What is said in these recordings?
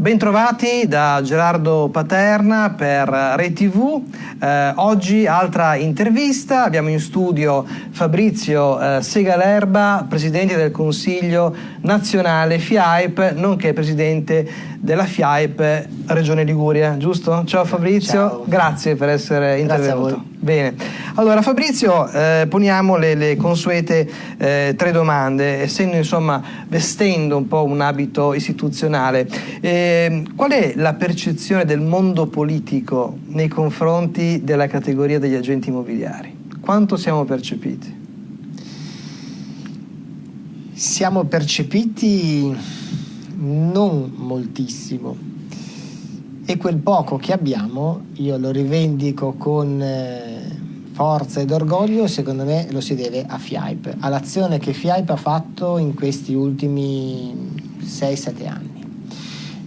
Bentrovati da Gerardo Paterna per ReTV. Eh, oggi altra intervista, abbiamo in studio Fabrizio eh, Segalerba, Presidente del Consiglio Nazionale FIAIP, nonché Presidente della FIAIP Regione Liguria, giusto? Ciao Fabrizio, Ciao. grazie per essere intervenuto. Bene, allora Fabrizio eh, poniamo le, le consuete eh, tre domande, essendo insomma vestendo un po' un abito istituzionale. Eh, qual è la percezione del mondo politico nei confronti della categoria degli agenti immobiliari? Quanto siamo percepiti? Siamo percepiti non moltissimo e quel poco che abbiamo io lo rivendico con eh, forza ed orgoglio secondo me lo si deve a FIAIP all'azione che FIAIP ha fatto in questi ultimi 6-7 anni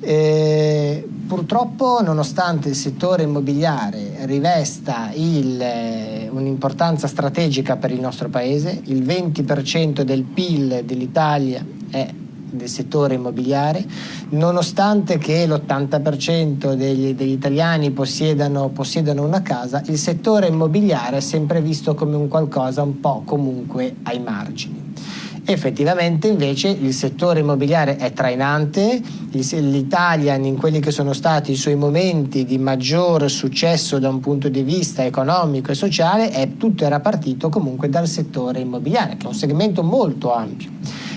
eh, purtroppo nonostante il settore immobiliare rivesta eh, un'importanza strategica per il nostro paese il 20% del PIL dell'Italia è del settore immobiliare, nonostante che l'80% degli, degli, italiani possiedano, possiedano, una casa, il settore immobiliare è sempre visto come un qualcosa un po' comunque ai margini. Effettivamente invece il settore immobiliare è trainante, l'Italia in quelli che sono stati i suoi momenti di maggior successo da un punto di vista economico e sociale, è, tutto era partito comunque dal settore immobiliare, che è un segmento molto ampio.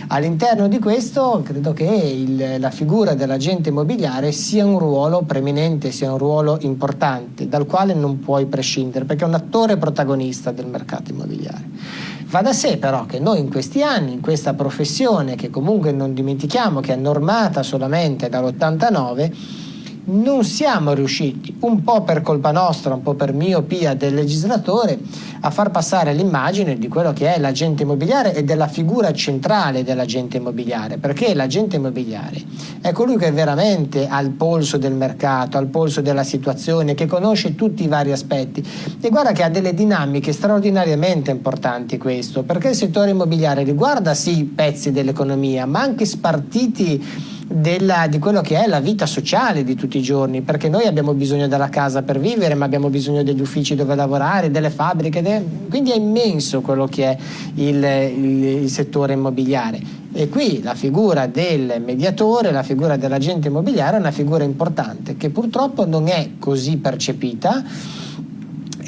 All'interno di questo credo che il, la figura dell'agente immobiliare sia un ruolo preminente, sia un ruolo importante, dal quale non puoi prescindere, perché è un attore protagonista del mercato immobiliare. Va da sé però che noi in questi anni, in questa professione che comunque non dimentichiamo che è normata solamente dall'89, non siamo riusciti, un po' per colpa nostra, un po' per miopia del legislatore, a far passare l'immagine di quello che è l'agente immobiliare e della figura centrale dell'agente immobiliare, perché l'agente immobiliare è colui che veramente ha il polso del mercato, ha il polso della situazione, che conosce tutti i vari aspetti. E guarda che ha delle dinamiche straordinariamente importanti questo, perché il settore immobiliare riguarda sì pezzi dell'economia, ma anche spartiti della, di quello che è la vita sociale di tutti i giorni, perché noi abbiamo bisogno della casa per vivere, ma abbiamo bisogno degli uffici dove lavorare, delle fabbriche, de... quindi è immenso quello che è il, il, il settore immobiliare. E qui la figura del mediatore, la figura dell'agente immobiliare è una figura importante che purtroppo non è così percepita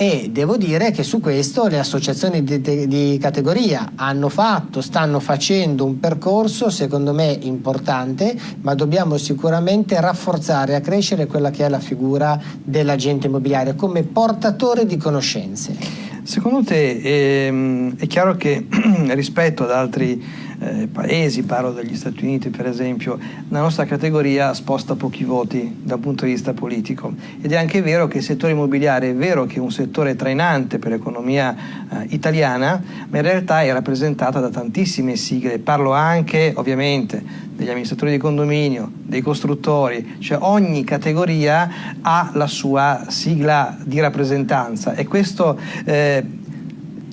e devo dire che su questo le associazioni di, di, categoria hanno fatto, stanno facendo un percorso secondo me importante, ma dobbiamo sicuramente rafforzare e accrescere quella che è la figura dell'agente immobiliare come portatore di conoscenze. Secondo te ehm, è chiaro che rispetto ad altri eh, paesi, parlo degli Stati Uniti per esempio, la nostra categoria sposta pochi voti dal punto di vista politico. Ed è anche vero che il settore immobiliare è vero che è un settore trainante per l'economia eh, italiana, ma in realtà è rappresentata da tantissime sigle, parlo anche ovviamente degli amministratori di condominio, dei costruttori, cioè ogni categoria ha la sua sigla di rappresentanza. E questo eh,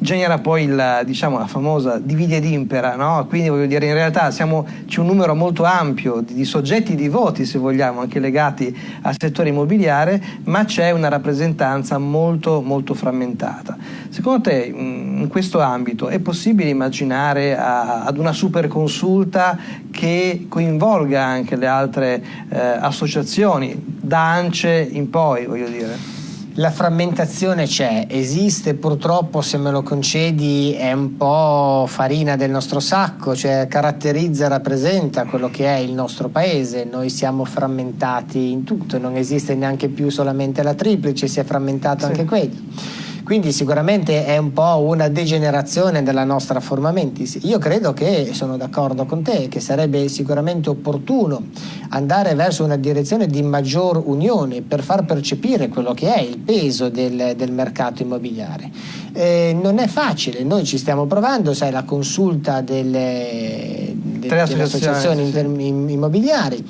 genera poi il, diciamo, la famosa divide ed impera, no? quindi voglio dire in realtà c'è un numero molto ampio di, di, soggetti di voti se vogliamo anche legati al settore immobiliare ma c'è una rappresentanza molto molto frammentata. Secondo te in questo ambito è possibile immaginare a, ad una super consulta che coinvolga anche le altre eh, associazioni da ANCE in poi voglio dire? La frammentazione c'è, esiste purtroppo se me lo concedi è un po' farina del nostro sacco, cioè caratterizza e rappresenta quello che è il nostro paese, noi siamo frammentati in tutto, non esiste neanche più solamente la triplice, si è frammentato sì. anche quello. Quindi sicuramente è un po' una degenerazione della nostra forma mentis. Io credo che, sono d'accordo con te, che sarebbe sicuramente opportuno andare verso una direzione di maggior unione per far percepire quello che è il peso del, del mercato immobiliare. Eh, non è facile, noi ci stiamo provando, sai, la consulta delle, de, delle associazioni immobiliari.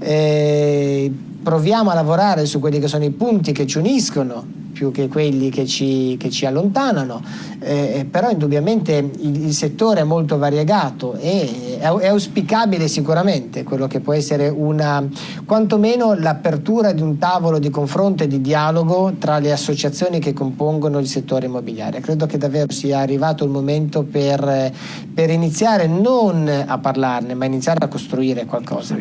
Eh, proviamo a lavorare su quelli che sono i punti che ci uniscono più che quelli che ci, che ci allontanano, eh, però indubbiamente il, il, settore è molto variegato e è, è, auspicabile sicuramente quello che può essere una, quantomeno l'apertura di un tavolo di confronto e di dialogo tra le associazioni che compongono il settore immobiliare. Credo che davvero sia arrivato il momento per, per iniziare non a parlarne, ma iniziare a costruire qualcosa.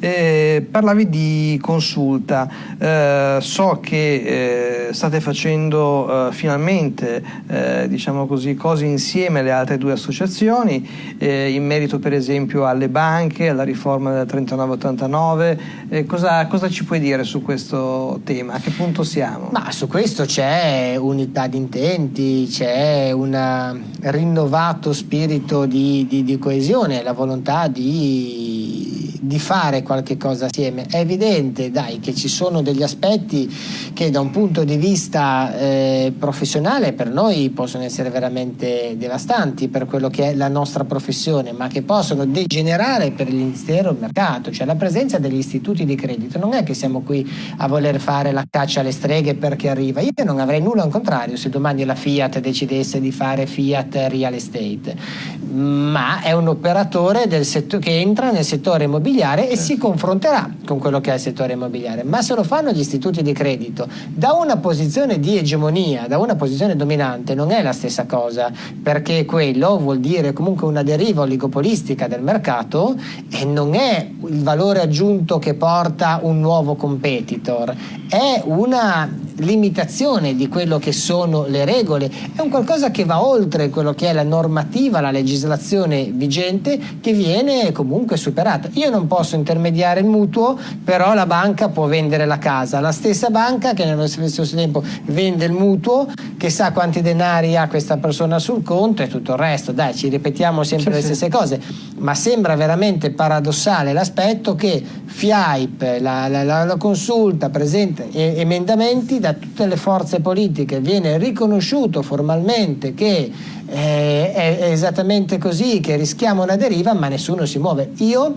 Eh, parlavi di consulta, eh, so che eh, state facendo eh, finalmente eh, diciamo così, cose insieme alle altre due associazioni eh, in merito per esempio alle banche, alla riforma del 3989, cosa, cosa, ci puoi dire su questo tema? A che punto siamo? Ma su questo c'è unità di intenti, c'è un rinnovato spirito di, di, di coesione, la volontà di di fare qualche cosa assieme. È evidente, dai, che ci sono degli aspetti che da un punto di vista eh, professionale per noi possono essere veramente devastanti per quello che è la nostra professione, ma che possono degenerare per l'intero mercato. Cioè la presenza degli istituti di credito non è che siamo qui a voler fare la caccia alle streghe perché arriva. Io non avrei nulla al contrario se domani la Fiat decidesse di fare Fiat Real Estate, ma è un operatore che entra nel settore immobiliare immobiliare e si confronterà con quello che è il settore immobiliare. Ma se lo fanno gli istituti di credito da una posizione di egemonia, da una posizione dominante, non è la stessa cosa, perché quello vuol dire comunque una deriva oligopolistica del mercato e non è il valore aggiunto che porta un nuovo competitor, è una limitazione di quello che sono le regole, è un qualcosa che va oltre quello che è la normativa, la legislazione vigente che viene comunque superata. Io non posso intermediare il mutuo, però la banca può vendere la casa, la stessa banca che nello stesso tempo vende il mutuo, che sa quanti denari ha questa persona sul conto e tutto il resto. Dai, ci ripetiamo sempre sì, le stesse sì. cose, ma sembra veramente paradossale l'aspetto che FIAIP, la, la, la, la consulta, presenta emendamenti da tutte le forze politiche, viene riconosciuto formalmente che eh, è esattamente così, che rischiamo una deriva, ma nessuno si muove. Io,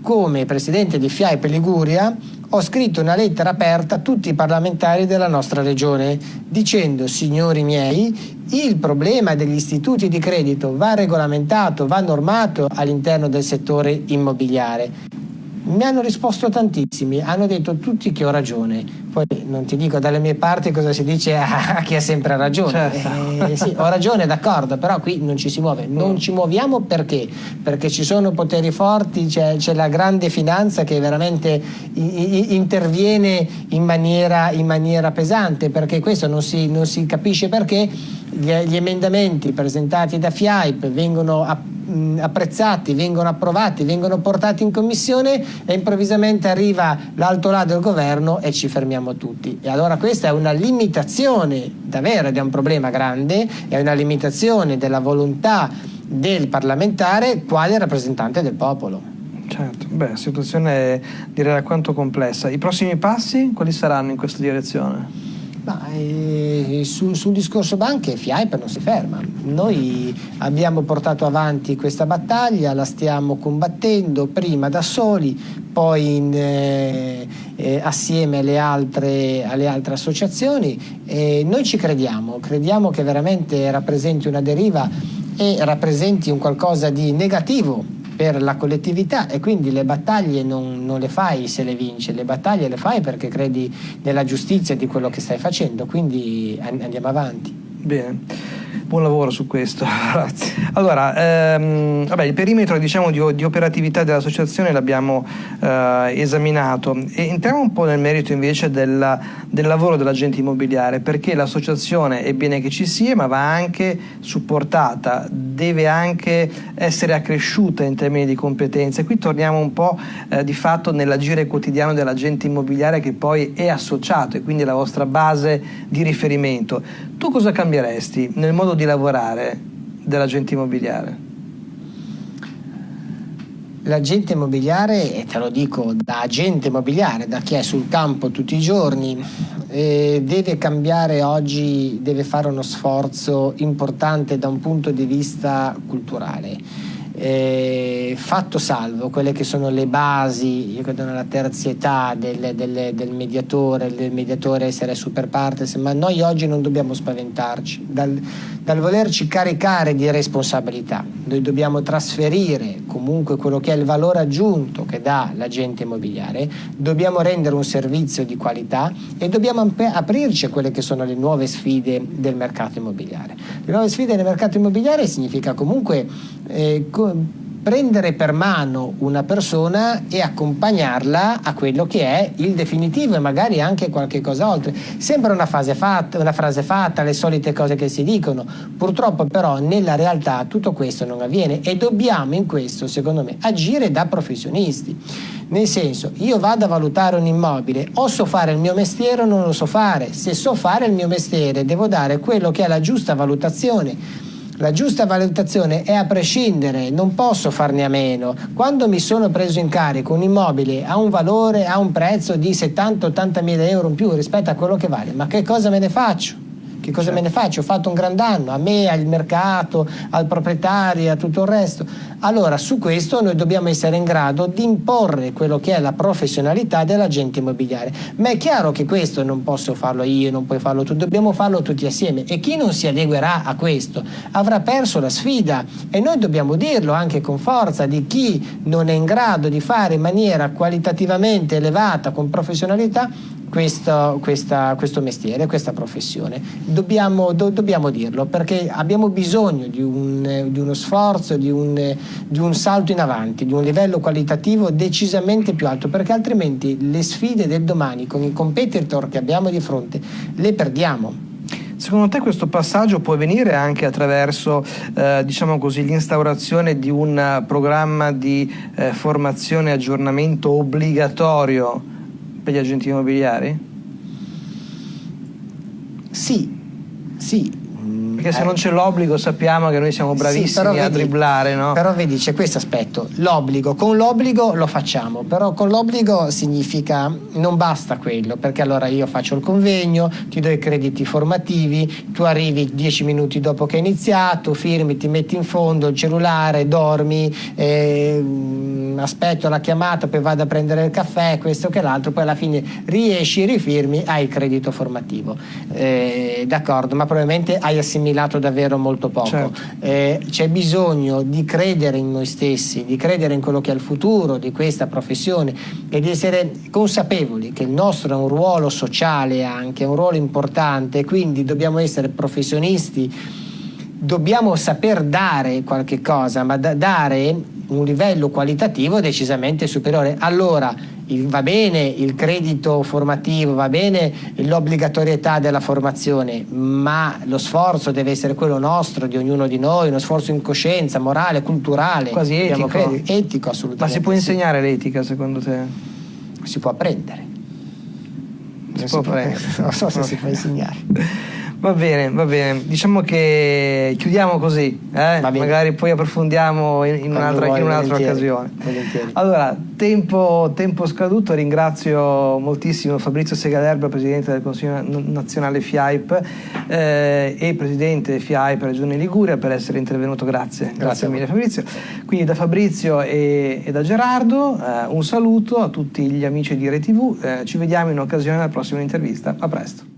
come presidente di FIAIP Liguria, ho scritto una lettera aperta a tutti i parlamentari della nostra regione dicendo signori miei il problema degli istituti di credito va regolamentato, va normato all'interno del settore immobiliare mi hanno risposto tantissimi, hanno detto tutti che ho ragione. Poi non ti dico dalle mie parti cosa si dice a chi ha sempre ragione. Certo. Eh, sì, ho ragione, d'accordo, però qui non ci si muove. Non ci muoviamo perché? Perché ci sono poteri forti, c'è, la grande finanza che veramente interviene in maniera, in maniera, pesante, perché questo non si, non si capisce perché gli, gli emendamenti presentati da FIAIP vengono approvati apprezzati, vengono approvati, vengono portati in commissione e improvvisamente arriva l'alto là del governo e ci fermiamo tutti. E allora questa è una limitazione davvero ed è un problema grande, è una limitazione della volontà del parlamentare quale rappresentante del popolo. Certo, beh, situazione direi alquanto complessa. I prossimi passi quali saranno in questa direzione? Ma, eh, su, sul discorso banche FIAIP non si ferma. Noi abbiamo portato avanti questa battaglia, la stiamo combattendo prima da soli, poi in, eh, eh, assieme alle altre, alle altre associazioni. noi ci crediamo, crediamo che veramente rappresenti una deriva e rappresenti un qualcosa di negativo per la collettività e quindi le battaglie non, non, le fai se le vinci, le battaglie le fai perché credi nella giustizia di quello che stai facendo, quindi andiamo avanti. Bene buon lavoro su questo. Allora, ehm, vabbè, il perimetro diciamo, di, di, operatività dell'associazione l'abbiamo eh, esaminato e entriamo un po' nel merito invece della, del lavoro dell'agente immobiliare perché l'associazione è bene che ci sia ma va anche supportata, deve anche essere accresciuta in termini di competenze. Qui torniamo un po' eh, di fatto nell'agire quotidiano dell'agente immobiliare che poi è associato e quindi è la vostra base di riferimento. Tu cosa cambieresti nel modo di lavorare dell'agente immobiliare? L'agente immobiliare, e te lo dico da agente immobiliare, da chi è sul campo tutti i giorni, eh, deve cambiare oggi, deve fare uno sforzo importante da un punto di vista culturale. Eh, fatto salvo quelle che sono le basi, io credo nella terzietà del, del, del mediatore, del mediatore essere super partes, ma noi oggi non dobbiamo spaventarci dal, dal volerci caricare di responsabilità, noi dobbiamo trasferire comunque quello che è il valore aggiunto che dà l'agente immobiliare, dobbiamo rendere un servizio di qualità e dobbiamo aprirci a quelle che sono le nuove sfide del mercato immobiliare. Le nuove sfide del mercato immobiliare significa comunque eh, prendere per mano una persona e accompagnarla a quello che è il definitivo e magari anche qualche cosa oltre. Sembra una, fatta, una frase fatta, le solite cose che si dicono, purtroppo però nella realtà tutto questo non avviene e dobbiamo in questo, secondo me, agire da professionisti. Nel senso, io vado a valutare un immobile, o so fare il mio mestiere o non lo so fare. Se so fare il mio mestiere, devo dare quello che è la giusta valutazione la giusta valutazione è a prescindere, non posso farne a meno. Quando mi sono preso in carico un immobile a un valore, a un prezzo di 70-80 mila euro in più rispetto a quello che vale, ma che cosa me ne faccio? Che cosa certo. me ne faccio? Ho fatto un gran danno a me, al mercato, al proprietario, a tutto il resto. Allora su questo noi dobbiamo essere in grado di imporre quello che è la professionalità dell'agente immobiliare. Ma è chiaro che questo non posso farlo io, non puoi farlo tu, dobbiamo farlo tutti assieme e chi non si adeguerà a questo avrà perso la sfida e noi dobbiamo dirlo anche con forza di chi non è in grado di fare in maniera qualitativamente elevata, con professionalità, questo, questa, questo mestiere, questa professione. Dobbiamo, do, dobbiamo, dirlo perché abbiamo bisogno di, un, di uno sforzo, di un, di un, salto in avanti, di un livello qualitativo decisamente più alto perché altrimenti le sfide del domani con i competitor che abbiamo di fronte le perdiamo. Secondo te questo passaggio può avvenire anche attraverso eh, diciamo così, l'instaurazione di un programma di eh, formazione e aggiornamento obbligatorio per gli agenti immobiliari? Sì, sì, perché se non c'è l'obbligo sappiamo che noi siamo bravissimi sì, a vedi, dribblare, no? Però vedi, c'è questo aspetto, l'obbligo, con l'obbligo lo facciamo, però con l'obbligo significa non basta quello, perché allora io faccio il convegno, ti do i crediti formativi, tu arrivi dieci minuti dopo che hai iniziato, firmi, ti metti in fondo il cellulare, dormi, eh, aspetto la chiamata, poi vado a prendere il caffè, questo che l'altro, poi alla fine riesci, rifirmi, hai il credito formativo. Eh, d'accordo, ma probabilmente hai assimilato assimilato davvero molto poco. Certo. Eh, c'è bisogno di credere in noi stessi, di credere in quello che è il futuro di questa professione e di essere consapevoli che il nostro è un ruolo sociale anche, un ruolo importante, quindi dobbiamo essere professionisti, dobbiamo saper dare qualche cosa, ma da dare un livello qualitativo decisamente superiore. Allora, va bene il credito formativo, va bene l'obbligatorietà della formazione, ma lo sforzo deve essere quello nostro, di ognuno di noi, uno sforzo in coscienza, morale, culturale. Quasi etico. etico assolutamente. Ma si può insegnare l'etica secondo te? Si può apprendere. Si, può, può apprendere. Non so se si può insegnare. Va bene, va bene. Diciamo che chiudiamo così, eh? magari poi approfondiamo in, in un'altra, in un'altra occasione. Volentieri. Allora, tempo, tempo, scaduto, ringrazio moltissimo Fabrizio Segalerba, Presidente del Consiglio Nazionale FIAIP eh, e Presidente FIAIP Regione Liguria per essere intervenuto, grazie. Grazie, grazie mille Fabrizio. Quindi da Fabrizio e, e da Gerardo eh, un saluto a tutti gli amici di RTV, eh, ci vediamo in occasione della prossima intervista. A presto.